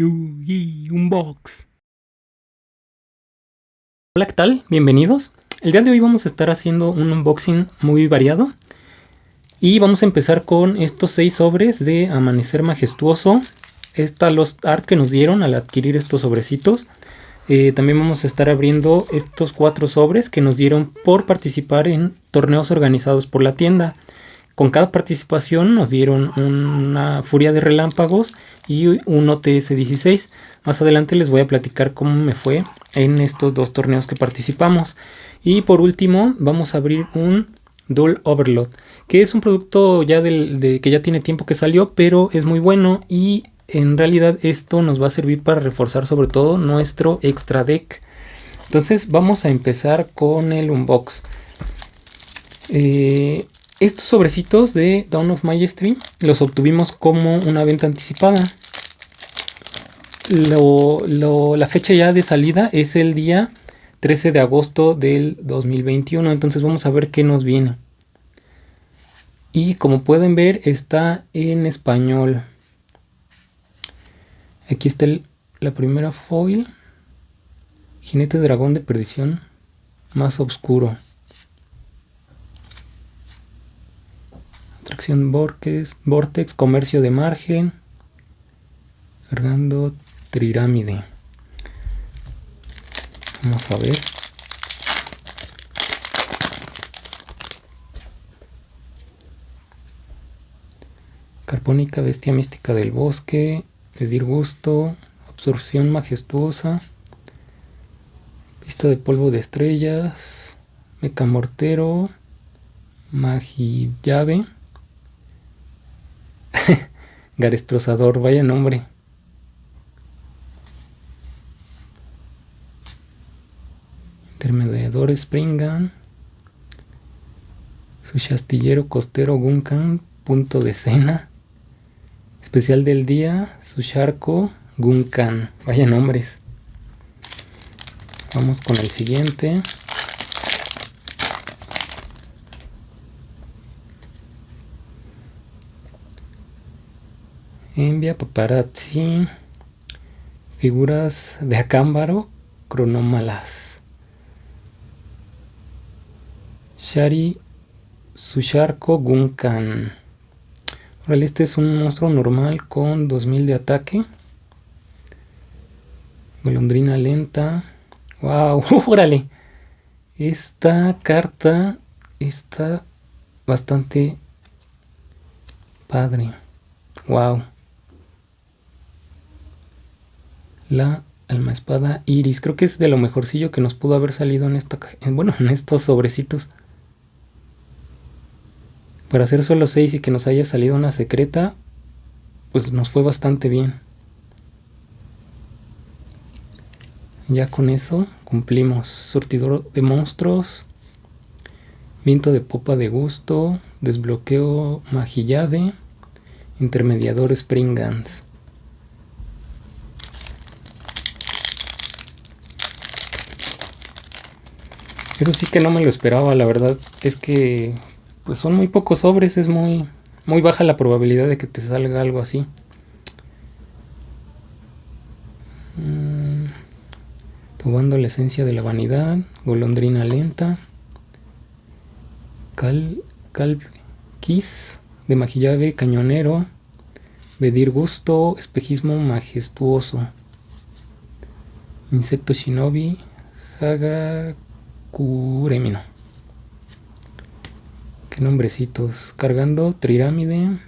Yugi Unbox. Hola, ¿qué tal? Bienvenidos. El día de hoy vamos a estar haciendo un unboxing muy variado. Y vamos a empezar con estos seis sobres de Amanecer Majestuoso. Esta los art que nos dieron al adquirir estos sobrecitos. Eh, también vamos a estar abriendo estos cuatro sobres que nos dieron por participar en torneos organizados por la tienda. Con cada participación nos dieron una furia de relámpagos y un OTS 16. Más adelante les voy a platicar cómo me fue en estos dos torneos que participamos. Y por último vamos a abrir un Dual Overload, que es un producto ya del, que ya tiene tiempo que salió, pero es muy bueno y en realidad esto nos va a servir para reforzar sobre todo nuestro extra deck. Entonces vamos a empezar con el unbox. Eh, estos sobrecitos de Dawn of Majesty los obtuvimos como una venta anticipada. la fecha ya de salida es el día 13 de agosto del 2021. Entonces vamos a ver qué nos viene. Y como pueden ver está en español. Aquí está la primera foil. Jinete dragón de perdición más oscuro. Atracción Vortex, Vortex, comercio de margen. Cargando Trirámide. Vamos a ver. Carpónica, bestia mística del bosque. Pedir gusto. Absorción majestuosa. Pista de polvo de estrellas. Mecamortero. Magillave. Garestrozador, vaya nombre. Intermediador Springan. Su chastillero costero Gunkan, punto de cena. Especial del día, su charco Gunkan. Vaya nombres. Vamos con el siguiente. Envia paparazzi. Figuras de acámbaro cronómalas. Shari Susharko Gunkan. este es un monstruo normal con 2000 de ataque. Golondrina lenta. ¡Wow! ¡Órale! Esta carta está bastante padre. ¡Wow! La alma espada iris. Creo que es de lo mejorcillo que nos pudo haber salido en esta bueno, en estos sobrecitos. Para hacer solo 6 y que nos haya salido una secreta, pues nos fue bastante bien. Ya con eso cumplimos. Surtidor de monstruos. Viento de popa de gusto. Desbloqueo magillade. Intermediador Springans. Eso sí que no me lo esperaba, la verdad es que pues son muy pocos sobres, es muy, muy baja la probabilidad de que te salga algo así. Mm, tomando la esencia de la vanidad, golondrina lenta, cal, cal de majillave cañonero, Vedir gusto, espejismo majestuoso, insecto shinobi, haga Curemino. Qué nombrecitos. Cargando trirámide.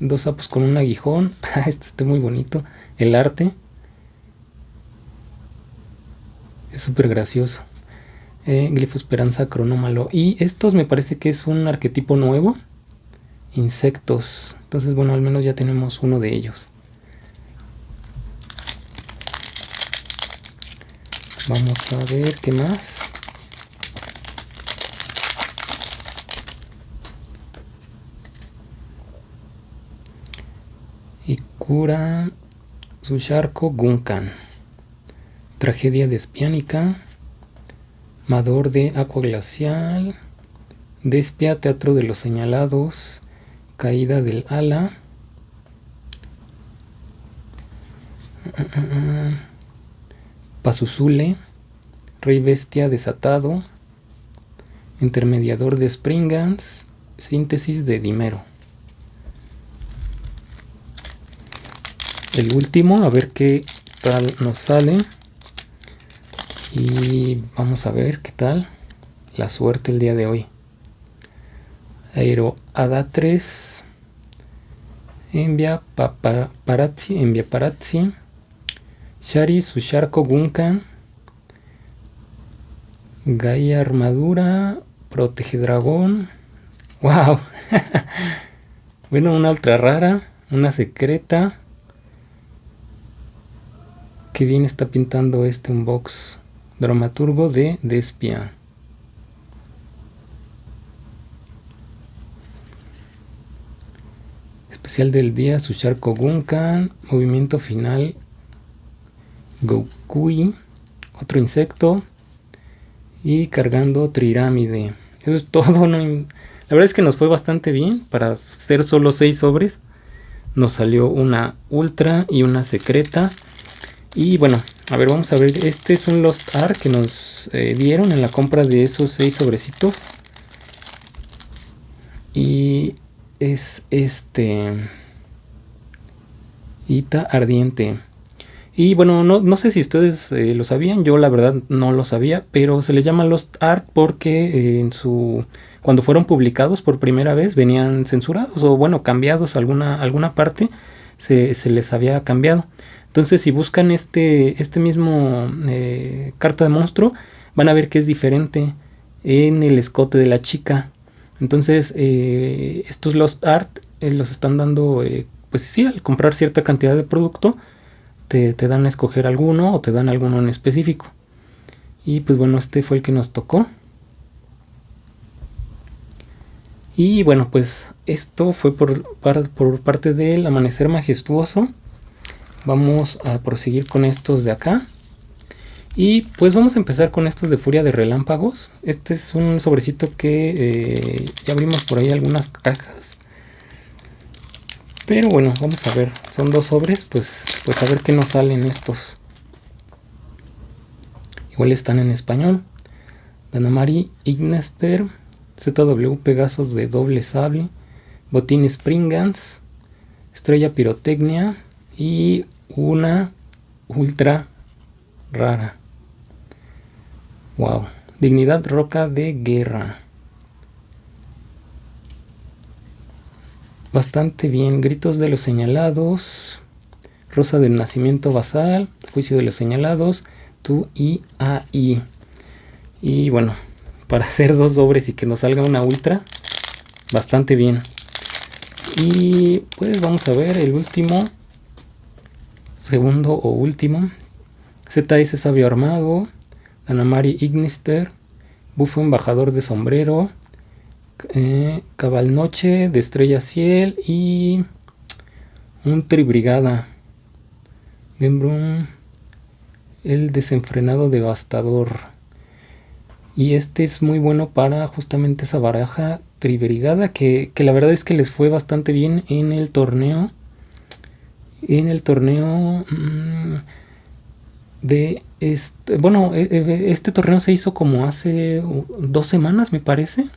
Dos sapos con un aguijón. este está muy bonito. El arte. Es súper gracioso. Eh, glifo esperanza cronómalo. Y estos me parece que es un arquetipo nuevo. Insectos. Entonces bueno, al menos ya tenemos uno de ellos. Vamos a ver qué más. Cura Susharko Gunkan. Tragedia despiánica. Mador de Agua Glacial. Despia, Teatro de los Señalados. Caída del Ala. Pasusule, Rey Bestia desatado, Intermediador de Springans, Síntesis de Dimero. El último, a ver qué tal nos sale. Y vamos a ver qué tal la suerte el día de hoy. Aero Ada3, Envia Paparazzi, Envia Parazzi, Shari Susharko Gunkan, Gaia Armadura, Protege Dragón. ¡Wow! bueno, una ultra rara, una secreta. Qué bien está pintando este unbox dramaturgo de Despia. Especial del día, Susharko Gunkan, movimiento final, Gokui, otro insecto y cargando Trirámide. Eso es todo, la verdad es que nos fue bastante bien para ser solo 6 sobres. Nos salió una ultra y una secreta. Y bueno, a ver, vamos a ver. Este es un Lost Art que nos eh, dieron en la compra de esos 6 sobrecitos. Y es este Ita ardiente. Y bueno, no, sé si ustedes eh, lo sabían, yo la verdad no lo sabía, pero se les llama Lost Art porque eh, en su cuando fueron publicados por primera vez venían censurados o bueno, cambiados alguna, alguna parte se, les había cambiado. Entonces si buscan este, este mismo eh, carta de monstruo, van a ver que es diferente en el escote de la chica. Entonces, eh, estos Lost Art eh, los están dando, pues sí, al comprar cierta cantidad de producto, te, dan a escoger alguno o te dan alguno en específico. Y pues bueno, este fue el que nos tocó. Y bueno, pues esto fue por, por parte del amanecer majestuoso. Vamos a proseguir con estos de acá. Y pues vamos a empezar con estos de Furia de Relámpagos. Este es un sobrecito que eh, ya abrimos por ahí algunas cajas. Pero bueno, vamos a ver. Son dos sobres, pues, pues a ver qué nos salen estos. Igual están en español. Danamari Ignester, ZW Pegasos de doble sable, Botín Springans, Estrella Pirotecnia y una ultra rara. Wow. Dignidad roca de guerra. Bastante bien. Gritos de los señalados. Rosa del nacimiento basal. Juicio de los señalados. Tu y. Y bueno, para hacer dos sobres y que nos salga una ultra. Bastante bien. Y pues vamos a ver el último. Segundo o último. ZS Sabio Armado. Anamari Ignister, Bufo Embajador de Sombrero, eh, Cabal Noche de Estrella Ciel y un Tribrigada. El desenfrenado devastador. Y este es muy bueno para justamente esa baraja Tribrigada que, que la verdad es que les fue bastante bien en el torneo. En el torneo... Mm, de este, bueno, e, e, este torneo se hizo como hace dos semanas, me parece.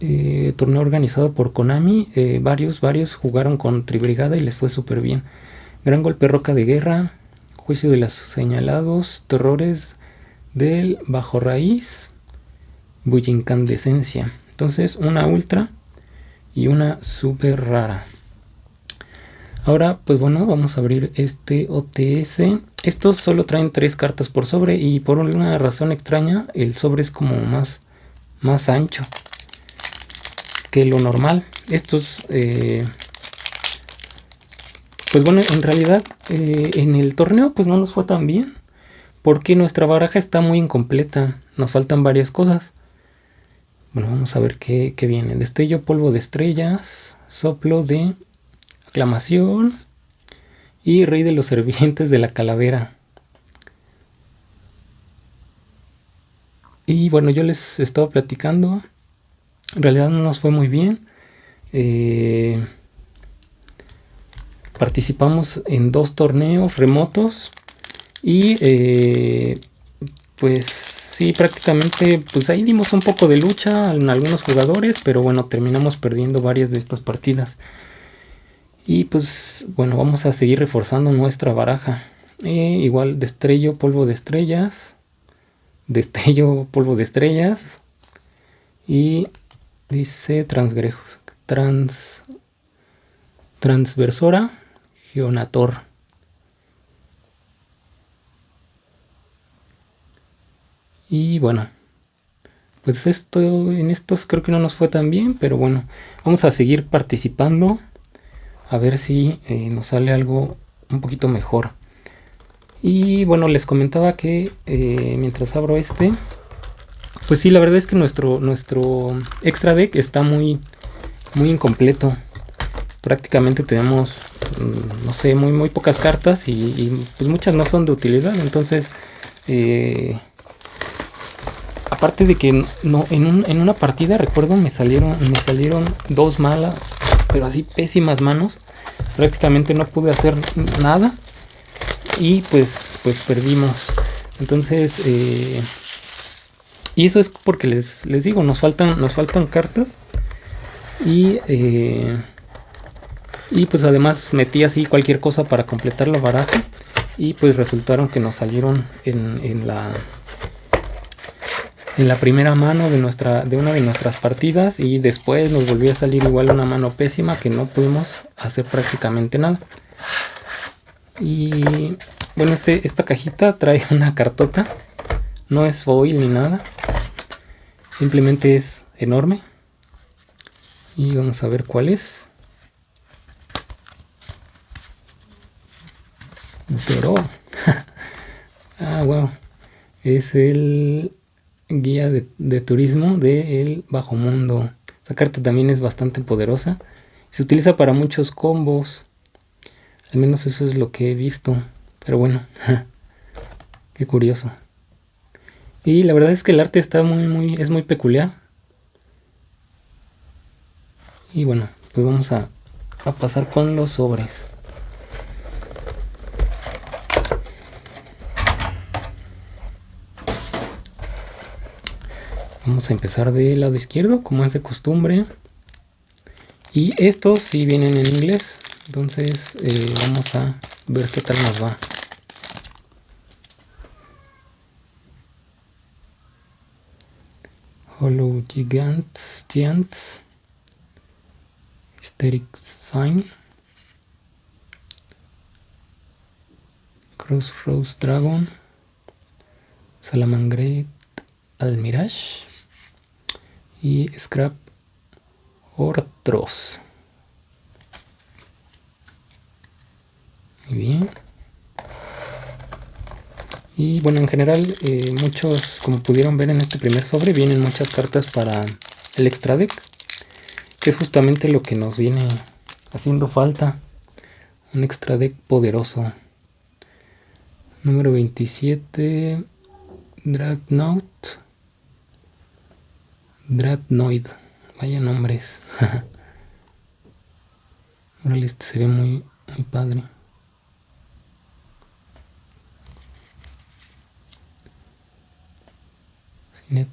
Eh, torneo organizado por Konami. Eh, varios, varios jugaron con Tribrigada y les fue súper bien. Gran golpe roca de guerra. Juicio de los señalados. Terrores del bajo raíz. Bullincandescencia. Entonces, una ultra y una super rara. Ahora, pues bueno, vamos a abrir este OTS. Estos solo traen tres cartas por sobre y por una razón extraña el sobre es como más, más ancho que lo normal. Estos, eh, pues bueno, en realidad eh, en el torneo pues no nos fue tan bien porque nuestra baraja está muy incompleta. Nos faltan varias cosas. Bueno, vamos a ver qué, qué viene. Destello, polvo de estrellas, soplo de Aclamación y Rey de los Servientes de la Calavera. Y bueno, yo les estaba platicando. En realidad no nos fue muy bien. Eh, participamos en dos torneos remotos y eh, pues sí, prácticamente pues ahí dimos un poco de lucha en algunos jugadores, pero bueno, terminamos perdiendo varias de estas partidas. Y pues bueno, vamos a seguir reforzando nuestra baraja. Eh, igual destello, polvo de estrellas. Destello, polvo de estrellas. Y dice transgrejos, trans, transversora, geonator. Y bueno, pues esto en estos creo que no nos fue tan bien, pero bueno, vamos a seguir participando a ver si eh, nos sale algo un poquito mejor. Y bueno, les comentaba que eh, mientras abro este, pues sí, la verdad es que nuestro, nuestro extra deck está muy, muy incompleto. Prácticamente tenemos, mm, no sé, muy, muy pocas cartas y, pues muchas no son de utilidad. Entonces, eh, aparte de que no, en, en, una partida, recuerdo, me salieron, me salieron dos malas, pero así pésimas manos. Prácticamente no pude hacer nada y pues, pues perdimos. Entonces, eh, y eso es porque les, les digo, nos faltan, nos faltan cartas. Y, eh, y pues además metí así cualquier cosa para completar la baraja. Y pues resultaron que nos salieron en, en la en la primera mano de nuestra de una de nuestras partidas y después nos volvió a salir igual una mano pésima que no pudimos hacer prácticamente nada. Y bueno este esta cajita trae una cartota. No es foil ni nada. Simplemente es enorme. Y vamos a ver cuál es. Pero ah wow es el guía de, turismo del bajo mundo. Esta carta también es bastante poderosa. Se utiliza para muchos combos. Al menos eso es lo que he visto. Pero bueno, qué curioso. Y la verdad es que el arte está muy, muy, es muy peculiar. Y bueno, pues vamos a, a pasar con los sobres. Vamos a empezar del lado izquierdo, como es de costumbre. Y estos sí vienen en inglés, entonces eh, vamos a ver qué tal nos va. Hollow Gigants, Giants, Hysteric Sign, Crossroads Dragon, Salamangreat Almirage, y scrap otros muy bien. Y bueno en general eh, muchos como pudieron ver en este primer sobre vienen muchas cartas para el extra deck que es justamente lo que nos viene haciendo falta. Un extra deck poderoso. Número 27 Dreadnought Dreadnoid. Vaya nombres. Órale, este se ve muy, muy padre. Net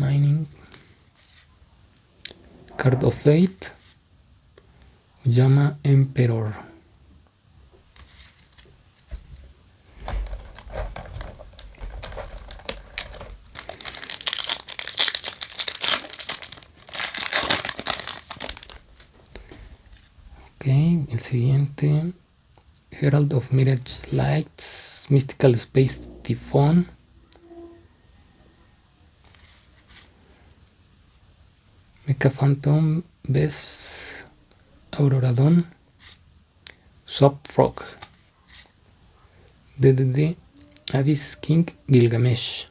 Mining. Card of Fate. Llama Emperor. El siguiente Herald of Mirage Lights Mystical Space Typhon Mecha Phantom Bess Auroradon Swap Frog. DDD Abyss King Gilgamesh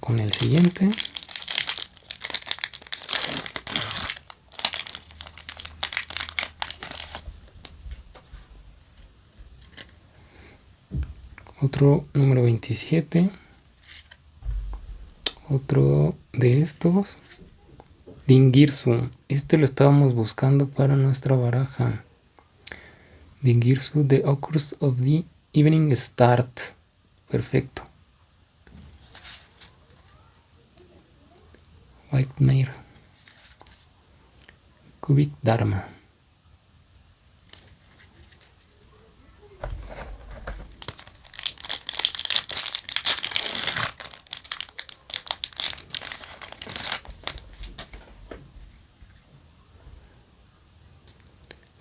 Con el siguiente. Otro número 27. Otro de estos. Dingirsu. Este lo estábamos buscando para nuestra baraja. Dingirsu, The Occurs of the Evening Start. Perfecto. White Mare, Kubik Dharma.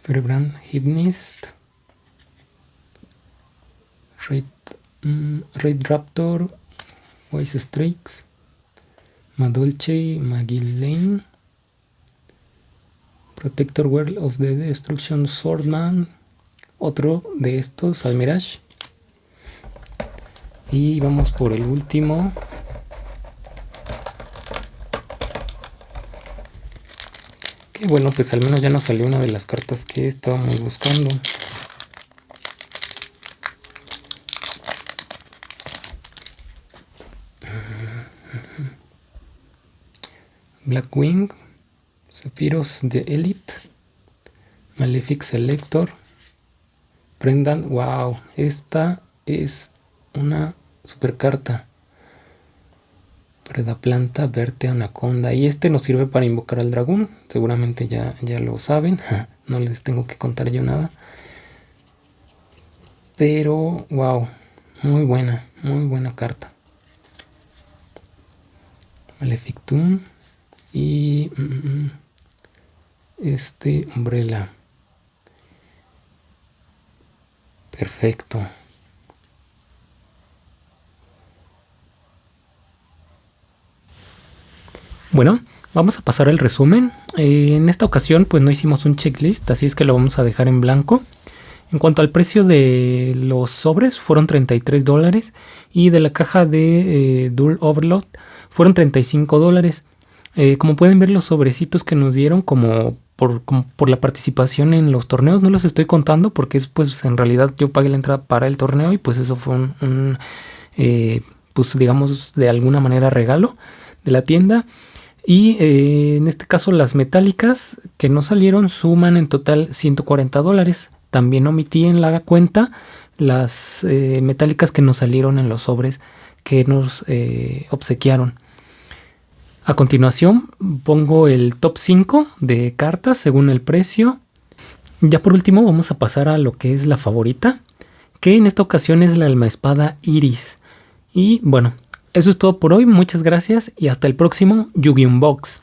Firebrand Hymnist, Red, um, mm, Red Raptor, Wise Streaks, Madolche, Magillane, Protector World of the Destruction Swordman, otro de estos, Almirage. Y vamos por el último, Y bueno, pues al menos ya nos salió una de las cartas que estábamos buscando. Blackwing, Sephiroth de Elite, Malefic Selector, Prendan, wow, esta es una super carta. Planta, Verte, Anaconda. Y este nos sirve para invocar al dragón. Seguramente ya, ya lo saben. No les tengo que contar yo nada. Pero, wow. Muy buena. Muy buena carta. Malefictum. Y... Mm, mm, mm, este Umbrella. Perfecto. Bueno, vamos a pasar al resumen. Eh, en esta ocasión pues no hicimos un checklist, así es que lo vamos a dejar en blanco. En cuanto al precio de los sobres, fueron 33 dólares y de la caja de eh, Dual Overload fueron 35 dólares. Eh, como pueden ver los sobrecitos que nos dieron como por, por, la participación en los torneos, no los estoy contando porque es pues en realidad yo pagué la entrada para el torneo y pues eso fue un, pues digamos de alguna manera regalo de la tienda. Y eh, en este caso las metálicas que no salieron suman en total 140 dólares. También omití en la cuenta las eh, metálicas que nos salieron en los sobres que nos eh, obsequiaron. A continuación pongo el top 5 de cartas según el precio. Ya por último vamos a pasar a lo que es la favorita, que en esta ocasión es la alma espada Iris. Y bueno, eso es todo por hoy, muchas gracias y hasta el próximo Yu-Gi-Oh! Box.